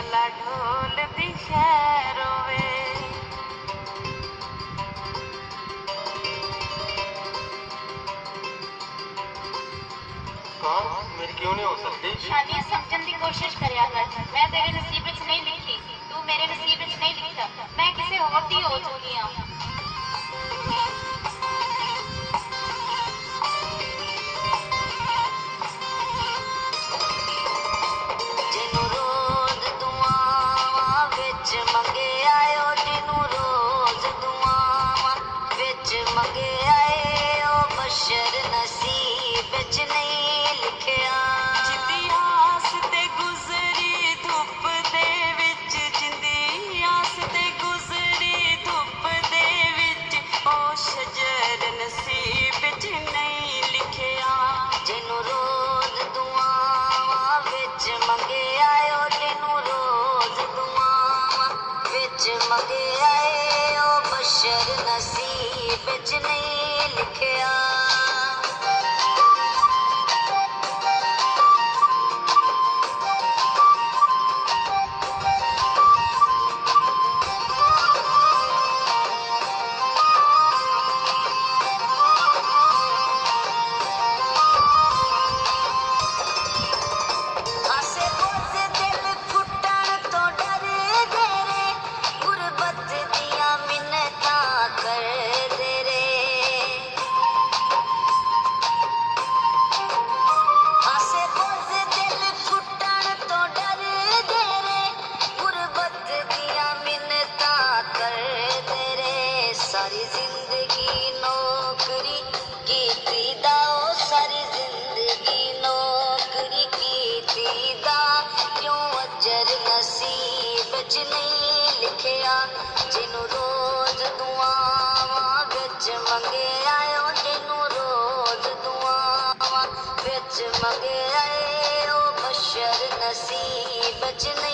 वाला ढोल दिशहरों कौन? मेरी क्यों नहीं हो सकती? शादी समझने की कोशिश कर जगमगे आए ओ बशर नसीब च नहीं लिखया। सारी ज़िंदगी नौकरी सारी ज़िंदगी नौकरी क्यू अच्र नसीब लिखियां? जनू रोज़ दुआवां मंगे आयो जनू रोज़ दुआवां बिच मंगे आयो बशर नसीब बचन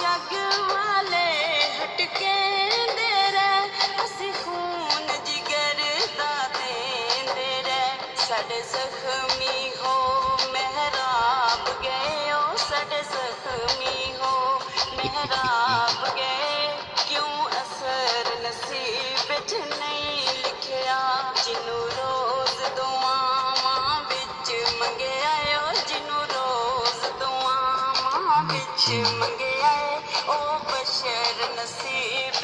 جگوالي هٽڪي دي سون جي ري سڏ سکمي هو. कुछ मंगया ओ बशर नसीब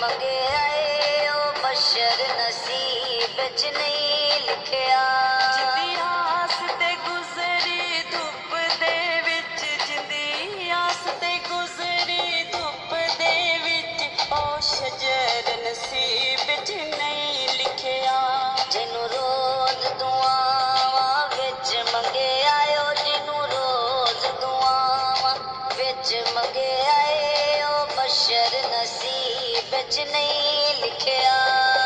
ਮੰਗੇ ਆਏ ਉਹ ਬਸ਼ਰ ਨਸੀਬ ਵਿੱਚ ਨਹੀਂ ਲਿਖਿਆ। सजने लिखया